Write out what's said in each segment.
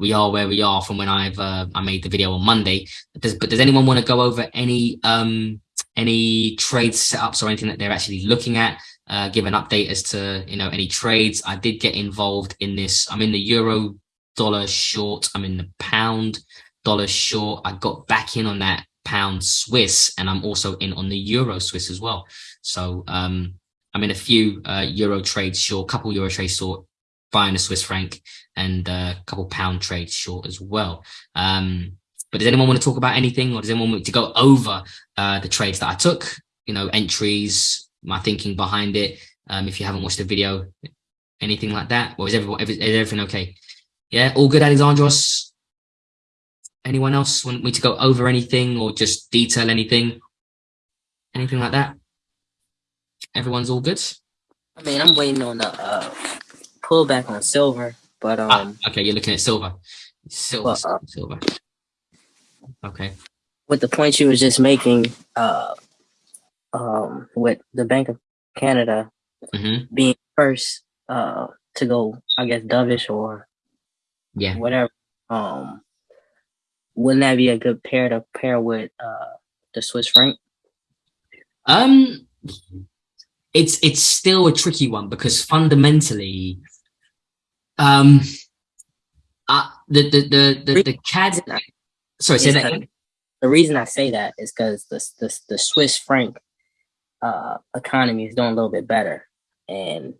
we are where we are from when I've uh, I made the video on Monday. Does, but does anyone want to go over any um any trade setups or anything that they're actually looking at? Uh, give an update as to you know any trades. I did get involved in this. I'm in the euro dollar short. I'm in the pound dollar short. I got back in on that pound Swiss, and I'm also in on the euro Swiss as well. So um, I'm in a few uh, euro trades short, couple euro trades short, buying a Swiss franc, and a couple pound trades short as well. Um, but does anyone want to talk about anything, or does anyone want to go over uh, the trades that I took? You know, entries, my thinking behind it. Um, if you haven't watched the video, anything like that, or is everyone is everything okay? Yeah, all good, Alexandros. Anyone else want me to go over anything or just detail anything? Anything like that? Everyone's all good? I mean, I'm waiting on the uh, pullback on silver, but ah, um. Ah, okay, you're looking at silver. Silver, uh, silver. Okay. With the point you were just making, uh, um, with the Bank of Canada mm -hmm. being first, uh, to go, I guess, dovish or yeah, whatever. Um, wouldn't that be a good pair to pair with uh the Swiss franc? Um, it's it's still a tricky one because fundamentally, um, uh, the the the the, the CAD. Sorry, say that again. The reason I say that is because the, the the Swiss franc uh, economy is doing a little bit better, and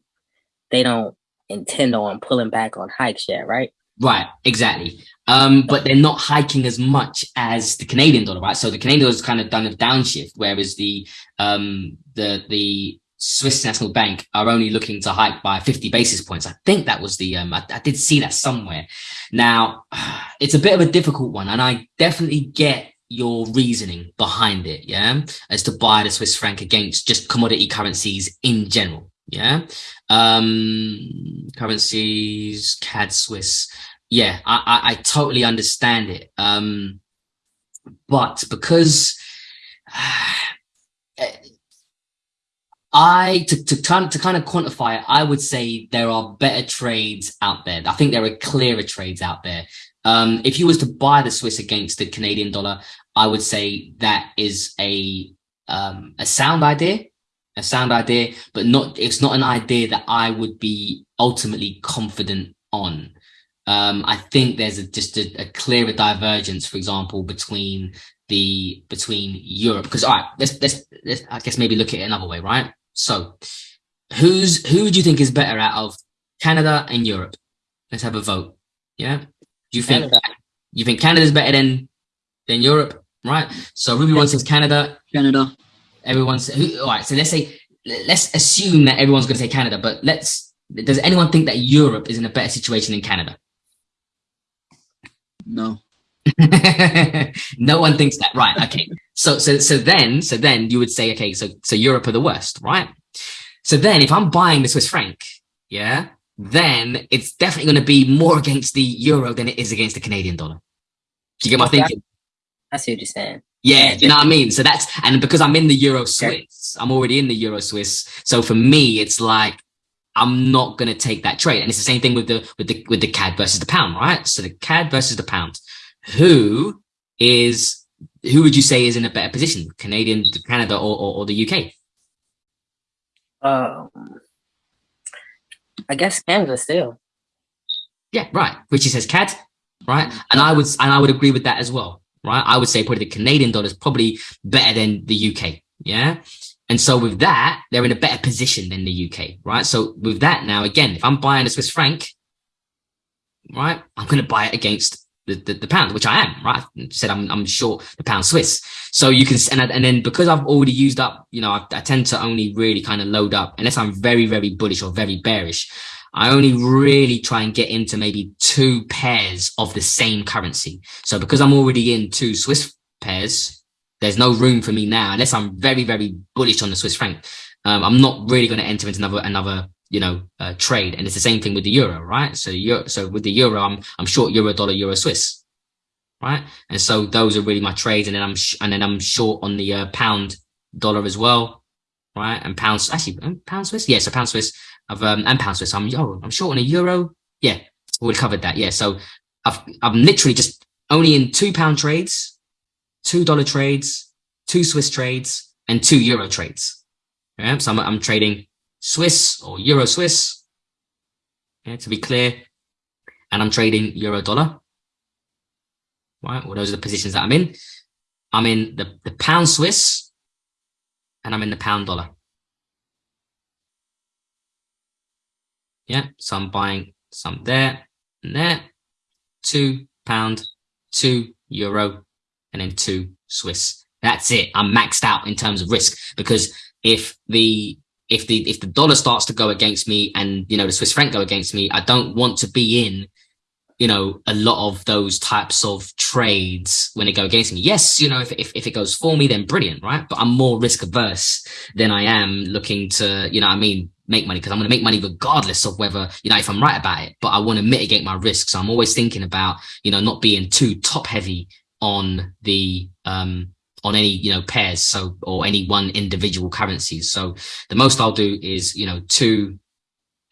they don't intend on pulling back on hikes yet, right? Right, exactly. Um, but they're not hiking as much as the Canadian dollar, right? So the Canadian dollar is kind of done a downshift, whereas the um, the the Swiss National Bank are only looking to hike by 50 basis points. I think that was the, um, I, I, did see that somewhere. Now, it's a bit of a difficult one, and I definitely get your reasoning behind it, yeah, as to buy the Swiss franc against just commodity currencies in general, yeah. Um, currencies, CAD Swiss, yeah, I, I, I totally understand it. Um, but because I to to kind to kind of quantify it, I would say there are better trades out there. I think there are clearer trades out there. Um, if you was to buy the Swiss against the Canadian dollar, I would say that is a um, a sound idea, a sound idea, but not it's not an idea that I would be ultimately confident on. Um, I think there's a, just a, a clearer divergence, for example, between the between Europe because all right, let's, let's let's I guess maybe look at it another way, right? So who's who do you think is better out of Canada and Europe? Let's have a vote. Yeah. Do you think Canada. you think Canada's better than than Europe? Right. So Ruby one says Canada. Canada. Everyone's who, all right. So let's say let's assume that everyone's going to say Canada, but let's does anyone think that Europe is in a better situation than Canada? No. no one thinks that. Right. Okay. So, so, so then, so then you would say, okay, so, so Europe are the worst, right? So then if I'm buying the Swiss franc, yeah, then it's definitely going to be more against the euro than it is against the Canadian dollar. Do you get my thinking? I see what you're saying. Yeah, you know what I mean? So that's, and because I'm in the Euro Swiss, I'm already in the Euro Swiss. So for me, it's like, I'm not going to take that trade. And it's the same thing with the, with the, with the CAD versus the pound, right? So the CAD versus the pound, who is who would you say is in a better position, Canadian, Canada, or, or, or the UK? Um, I guess Canada still. Yeah, right. Which he says CAD, right? And I would and I would agree with that as well, right? I would say probably the Canadian dollar is probably better than the UK, yeah. And so with that, they're in a better position than the UK, right? So with that now, again, if I'm buying a Swiss franc, right, I'm going to buy it against the, the, the, pound, which I am, right? I said I'm, I'm short the pound Swiss. So you can, and, and then because I've already used up, you know, I, I tend to only really kind of load up unless I'm very, very bullish or very bearish. I only really try and get into maybe two pairs of the same currency. So because I'm already in two Swiss pairs, there's no room for me now, unless I'm very, very bullish on the Swiss franc. Um, I'm not really going to enter into another, another you know, uh, trade. And it's the same thing with the euro, right? So euro, so with the euro, I'm, I'm short euro, dollar, euro, Swiss, right? And so those are really my trades. And then I'm, and then I'm short on the uh, pound dollar as well, right? And pounds, actually um, pound Swiss. Yeah. So pound Swiss of, um, and pound Swiss. I'm, oh, I'm short on a euro. Yeah. We covered that. Yeah. So I've, I'm literally just only in two pound trades, two dollar trades, two Swiss trades, and two euro trades. Yeah, so I'm, I'm trading Swiss or euro Swiss, yeah, to be clear, and I'm trading euro dollar. Right, well, those are the positions that I'm in. I'm in the, the pound Swiss, and I'm in the pound dollar. Yeah, so I'm buying some there and there, two pound, two euro, and then two Swiss. That's it. I'm maxed out in terms of risk because if the if the if the dollar starts to go against me and you know the Swiss franc go against me, I don't want to be in you know, a lot of those types of trades when they go against me. Yes, you know, if, if, if it goes for me, then brilliant, right? But I'm more risk averse than I am looking to, you know, I mean, make money because I'm going to make money regardless of whether, you know, if I'm right about it, but I want to mitigate my risk. So I'm always thinking about, you know, not being too top heavy on the, um, on any, you know, pairs. So, or any one individual currencies. So the most I'll do is, you know, two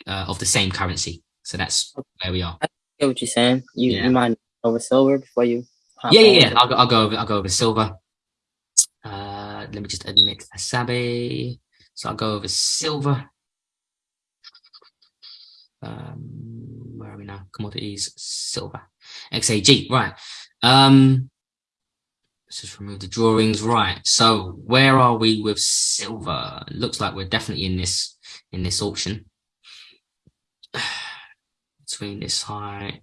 uh, of the same currency. So that's where we are i get what you're saying. You yeah. you mind over silver before you? Yeah, yeah, yeah. I'll go. I'll go over. I'll go over silver. Uh, let me just admit Asabe. So I'll go over silver. Um, where are we now? Commodities, silver, XAG. Right. Um, let's just remove the drawings. Right. So where are we with silver? looks like we're definitely in this in this auction between this high